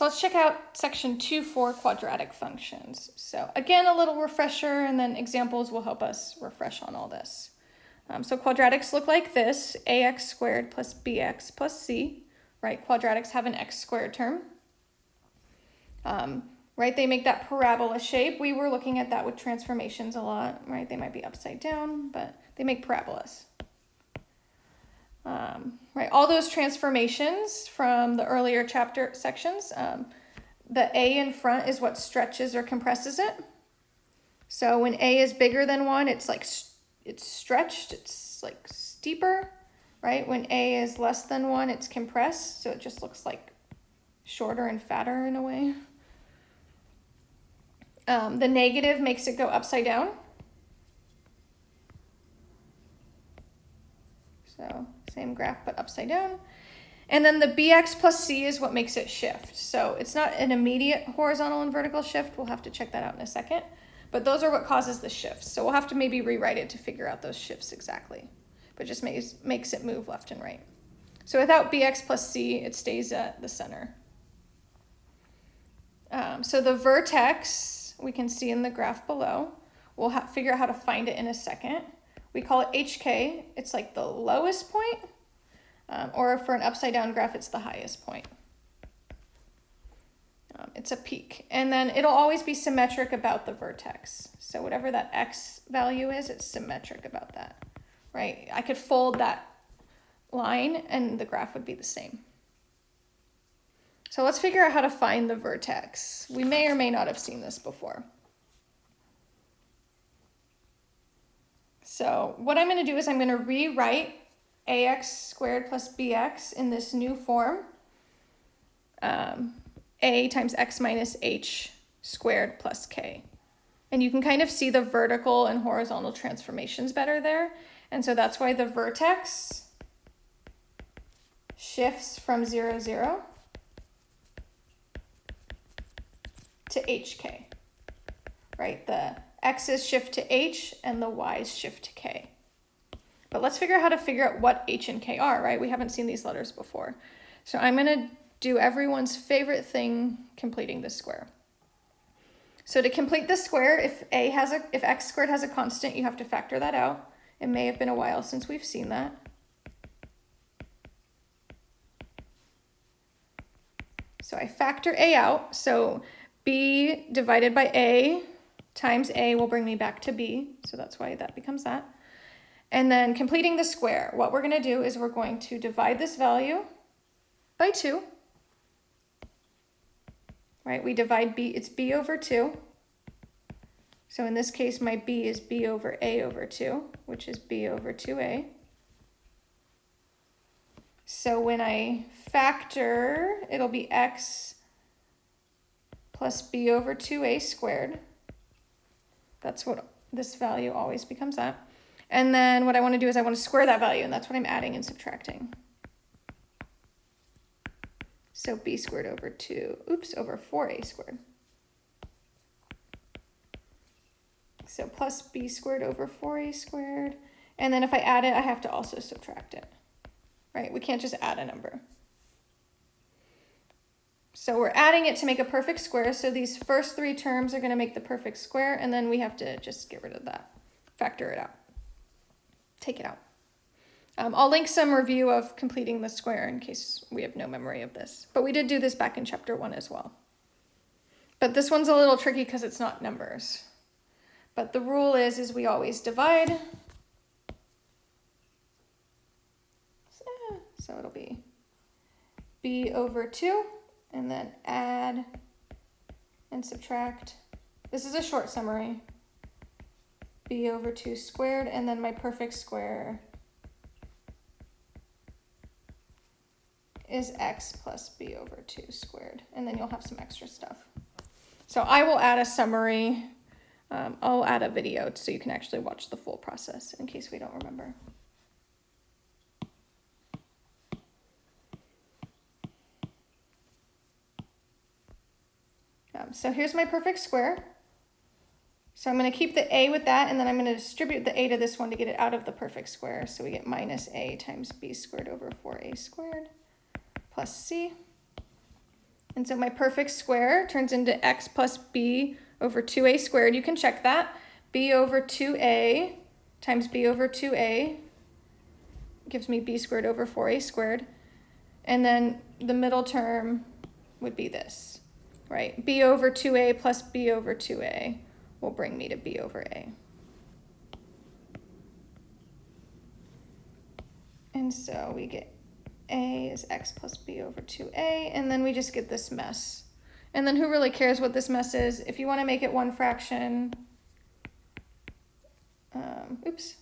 So let's check out section two for quadratic functions. So again, a little refresher and then examples will help us refresh on all this. Um, so quadratics look like this, ax squared plus bx plus c, right? Quadratics have an x squared term. Um, right, they make that parabola shape. We were looking at that with transformations a lot, right? They might be upside down, but they make parabolas. Um, right, all those transformations from the earlier chapter sections, um, the A in front is what stretches or compresses it. So when A is bigger than 1, it's like it's stretched, it's like steeper, right? When A is less than 1, it's compressed, so it just looks like shorter and fatter in a way. Um, the negative makes it go upside down. So same graph, but upside down. And then the bx plus c is what makes it shift. So it's not an immediate horizontal and vertical shift. We'll have to check that out in a second. But those are what causes the shifts. So we'll have to maybe rewrite it to figure out those shifts exactly. But just makes, makes it move left and right. So without bx plus c, it stays at the center. Um, so the vertex, we can see in the graph below. We'll figure out how to find it in a second. We call it HK. It's like the lowest point, um, or for an upside down graph, it's the highest point. Um, it's a peak. And then it'll always be symmetric about the vertex. So whatever that X value is, it's symmetric about that, right? I could fold that line and the graph would be the same. So let's figure out how to find the vertex. We may or may not have seen this before. So what I'm going to do is I'm going to rewrite ax squared plus bx in this new form. Um, a times x minus h squared plus k. And you can kind of see the vertical and horizontal transformations better there. And so that's why the vertex shifts from 0, 0 to hk, right? The x's shift to h and the y's shift to k. But let's figure out how to figure out what h and k are, right? We haven't seen these letters before. So I'm going to do everyone's favorite thing, completing the square. So to complete the square, if a has a if x squared has a constant, you have to factor that out. It may have been a while since we've seen that. So I factor a out. So b divided by a times a will bring me back to b, so that's why that becomes that. And then completing the square, what we're going to do is we're going to divide this value by 2. Right, we divide b, it's b over 2. So in this case, my b is b over a over 2, which is b over 2a. So when I factor, it'll be x plus b over 2a squared. That's what this value always becomes at. And then what I want to do is I want to square that value, and that's what I'm adding and subtracting. So b squared over 2, oops, over 4a squared. So plus b squared over 4a squared. And then if I add it, I have to also subtract it, right? We can't just add a number. So we're adding it to make a perfect square. So these first three terms are going to make the perfect square, and then we have to just get rid of that, factor it out, take it out. Um, I'll link some review of completing the square in case we have no memory of this. But we did do this back in chapter one as well. But this one's a little tricky because it's not numbers. But the rule is, is we always divide. So it'll be b over 2 and then add and subtract. This is a short summary. b over 2 squared, and then my perfect square is x plus b over 2 squared, and then you'll have some extra stuff. So I will add a summary. Um, I'll add a video so you can actually watch the full process in case we don't remember. So here's my perfect square. So I'm going to keep the a with that, and then I'm going to distribute the a to this one to get it out of the perfect square. So we get minus a times b squared over 4a squared plus c. And so my perfect square turns into x plus b over 2a squared. You can check that. b over 2a times b over 2a gives me b squared over 4a squared. And then the middle term would be this, right? b over 2a plus b over 2a will bring me to b over a. And so we get a is x plus b over 2a, and then we just get this mess. And then who really cares what this mess is? If you want to make it one fraction, um, oops,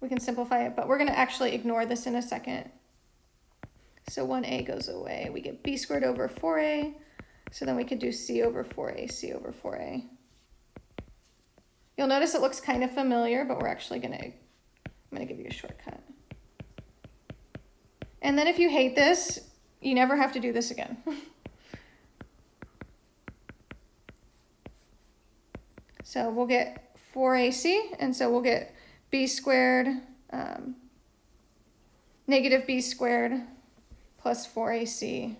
we can simplify it, but we're going to actually ignore this in a second. So 1a goes away. We get b squared over 4a. So then we could do c over 4a, c over 4a. You'll notice it looks kind of familiar, but we're actually going to, I'm going to give you a shortcut. And then if you hate this, you never have to do this again. so we'll get 4ac, and so we'll get b squared, um, negative b squared plus 4ac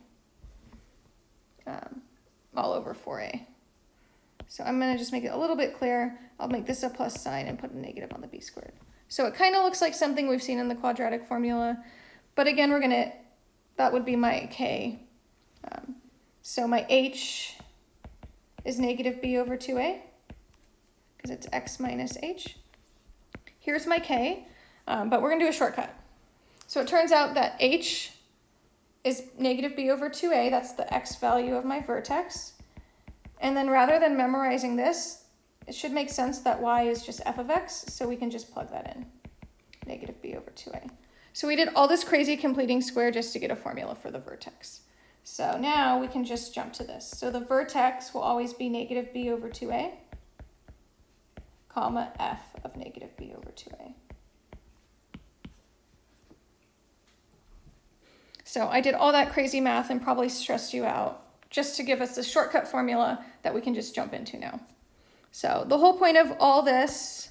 um, all over 4a. So I'm going to just make it a little bit clearer. I'll make this a plus sign and put a negative on the b squared. So it kind of looks like something we've seen in the quadratic formula. But again, we're going to, that would be my k. Um, so my h is negative b over 2a, because it's x minus h. Here's my k, um, but we're going to do a shortcut. So it turns out that h is negative b over 2a, that's the x value of my vertex. And then rather than memorizing this, it should make sense that y is just f of x, so we can just plug that in, negative b over 2a. So we did all this crazy completing square just to get a formula for the vertex. So now we can just jump to this. So the vertex will always be negative b over 2a, comma f of negative b over 2a. So I did all that crazy math and probably stressed you out just to give us the shortcut formula that we can just jump into now. So the whole point of all this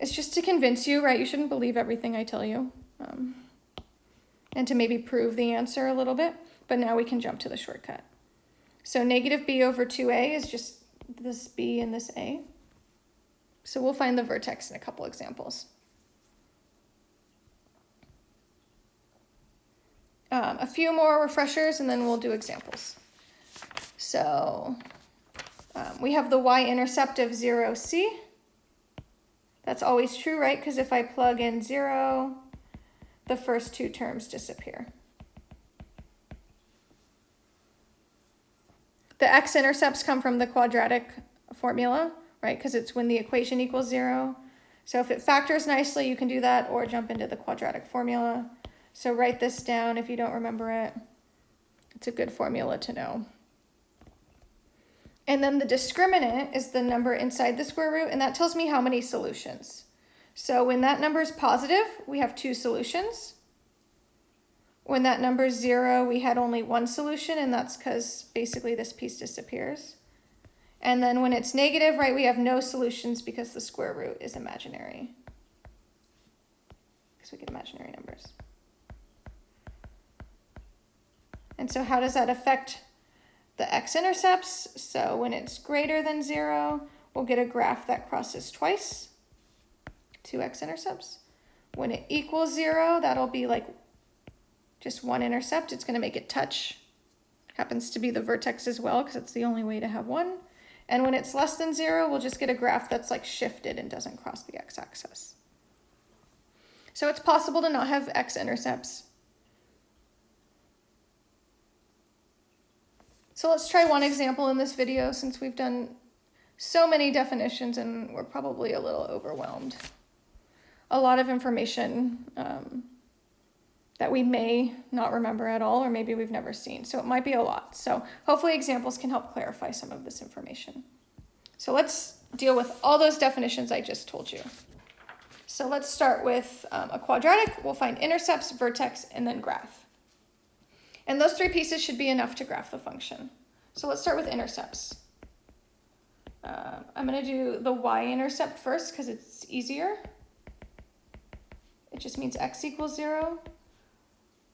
is just to convince you, right? You shouldn't believe everything I tell you um, and to maybe prove the answer a little bit. But now we can jump to the shortcut. So negative b over 2a is just this b and this a. So we'll find the vertex in a couple examples. Um, a few more refreshers and then we'll do examples. So um, we have the y-intercept of 0, c. That's always true, right? Because if I plug in 0, the first two terms disappear. The x-intercepts come from the quadratic formula, right? Because it's when the equation equals zero. So if it factors nicely, you can do that or jump into the quadratic formula. So write this down if you don't remember it. It's a good formula to know. And then the discriminant is the number inside the square root, and that tells me how many solutions. So when that number is positive, we have two solutions. When that number is zero, we had only one solution, and that's because basically this piece disappears. And then when it's negative, right, we have no solutions because the square root is imaginary. Because we get imaginary numbers. And so how does that affect the x-intercepts? So when it's greater than zero, we'll get a graph that crosses twice two x-intercepts. When it equals zero, that'll be like just one intercept. It's going to make it touch. Happens to be the vertex as well because it's the only way to have one. And when it's less than zero, we'll just get a graph that's like shifted and doesn't cross the x-axis. So it's possible to not have x-intercepts. So let's try one example in this video since we've done so many definitions and we're probably a little overwhelmed a lot of information um, that we may not remember at all, or maybe we've never seen. So it might be a lot. So hopefully examples can help clarify some of this information. So let's deal with all those definitions I just told you. So let's start with um, a quadratic. We'll find intercepts, vertex, and then graph. And those three pieces should be enough to graph the function. So let's start with intercepts. Uh, I'm going to do the y-intercept first because it's easier. It just means x equals 0.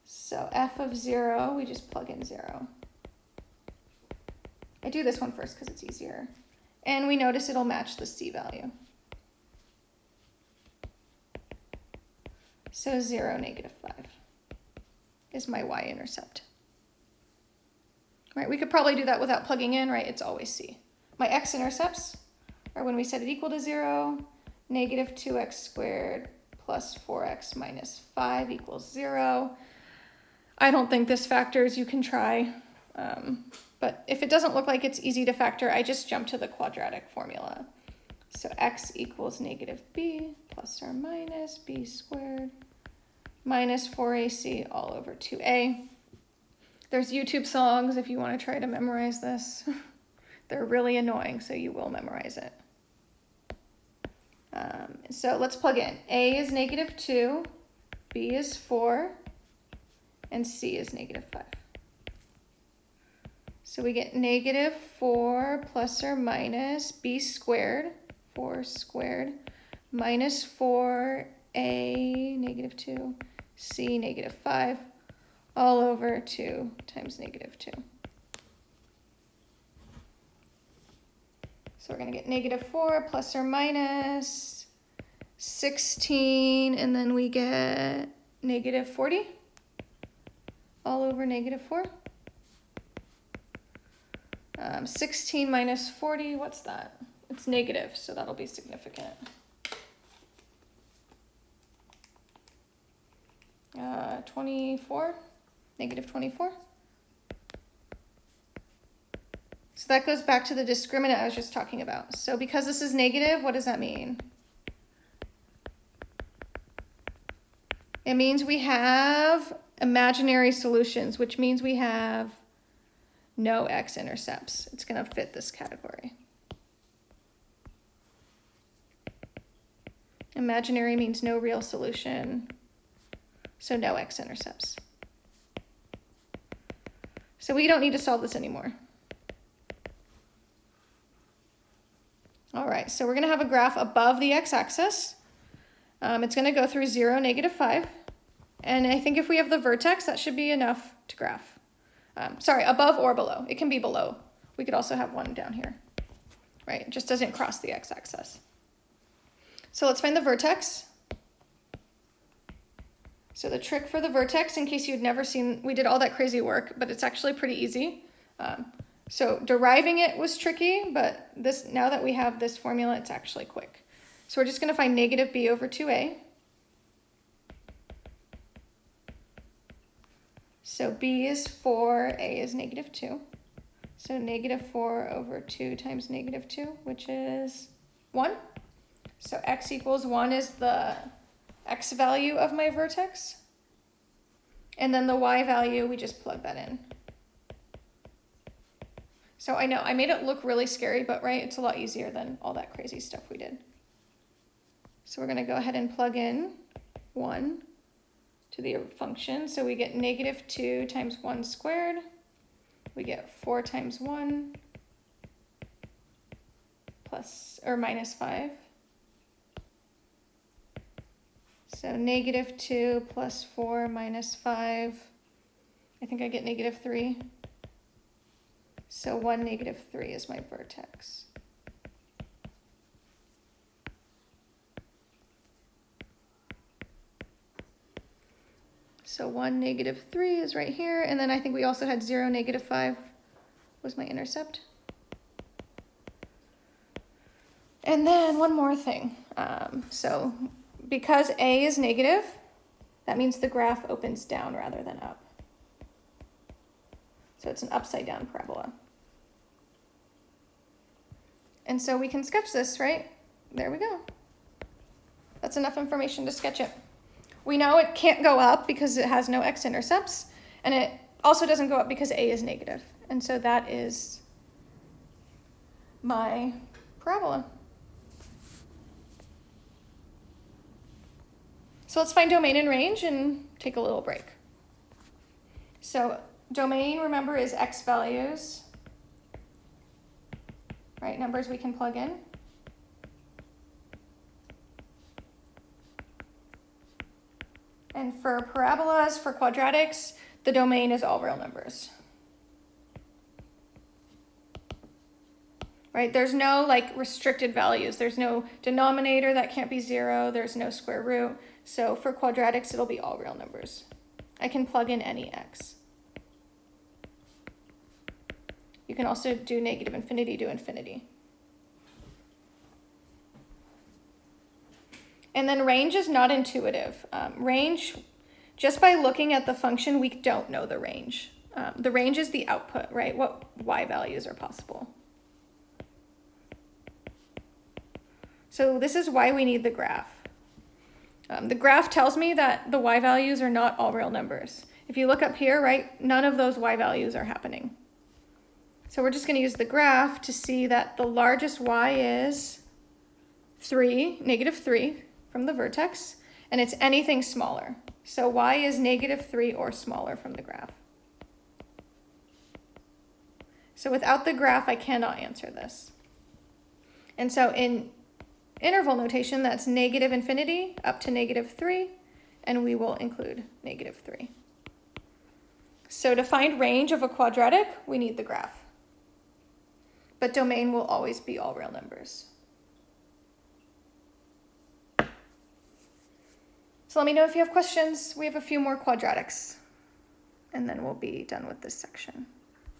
So f of 0, we just plug in 0. I do this one first because it's easier. And we notice it'll match the C value. So 0, negative 5 is my y-intercept. Right, we could probably do that without plugging in, right? It's always C. My x-intercepts are when we set it equal to 0, negative 2x squared plus 4x minus 5 equals 0. I don't think this factors. You can try. Um, but if it doesn't look like it's easy to factor, I just jump to the quadratic formula. So x equals negative b plus or minus b squared minus 4ac all over 2a. There's YouTube songs if you want to try to memorize this. They're really annoying, so you will memorize it. Um, so let's plug in. A is negative 2, B is 4, and C is negative 5. So we get negative 4 plus or minus b squared, 4 squared, minus 4a, negative 2, c, negative 5, all over 2 times negative 2. So we're going to get negative 4 plus or minus 16, and then we get negative 40 all over negative 4. Um, 16 minus 40, what's that? It's negative, so that'll be significant. Uh, 24, negative 24. So that goes back to the discriminant I was just talking about. So because this is negative, what does that mean? It means we have imaginary solutions, which means we have no x-intercepts. It's going to fit this category. Imaginary means no real solution, so no x-intercepts. So we don't need to solve this anymore. All right, so we're going to have a graph above the x-axis. Um, it's going to go through 0, negative 5. And I think if we have the vertex, that should be enough to graph. Um, sorry, above or below. It can be below. We could also have one down here, right? It just doesn't cross the x-axis. So let's find the vertex. So the trick for the vertex, in case you'd never seen, we did all that crazy work, but it's actually pretty easy. Um, so deriving it was tricky, but this now that we have this formula, it's actually quick. So we're just going to find negative b over 2a. So b is 4, a is negative 2. So negative 4 over 2 times negative 2, which is 1. So x equals 1 is the x value of my vertex. And then the y value, we just plug that in. So I know I made it look really scary, but right, it's a lot easier than all that crazy stuff we did. So we're going to go ahead and plug in 1 to the function. So we get negative 2 times 1 squared. We get 4 times 1 plus or minus 5. So negative 2 plus 4 minus 5. I think I get negative 3. So 1, negative 3 is my vertex. So 1, negative 3 is right here. And then I think we also had 0, negative 5 was my intercept. And then one more thing. Um, so because A is negative, that means the graph opens down rather than up. So it's an upside down parabola. And so we can sketch this, right? There we go. That's enough information to sketch it. We know it can't go up because it has no x-intercepts, and it also doesn't go up because a is negative. And so that is my parabola. So let's find domain and range and take a little break. So domain, remember, is x values, right? Numbers we can plug in. And for parabolas, for quadratics, the domain is all real numbers. right? There's no like restricted values. There's no denominator that can't be zero. There's no square root. So for quadratics, it'll be all real numbers. I can plug in any x. You can also do negative infinity to infinity. And then range is not intuitive. Um, range, just by looking at the function, we don't know the range. Um, the range is the output, right? What y values are possible. So this is why we need the graph. Um, the graph tells me that the y values are not all real numbers. If you look up here, right, none of those y values are happening. So we're just going to use the graph to see that the largest y is 3, negative 3 from the vertex, and it's anything smaller. So y is negative 3 or smaller from the graph. So without the graph, I cannot answer this. And so in interval notation, that's negative infinity up to negative 3, and we will include negative 3. So to find range of a quadratic, we need the graph. But domain will always be all real numbers. So let me know if you have questions. We have a few more quadratics, and then we'll be done with this section.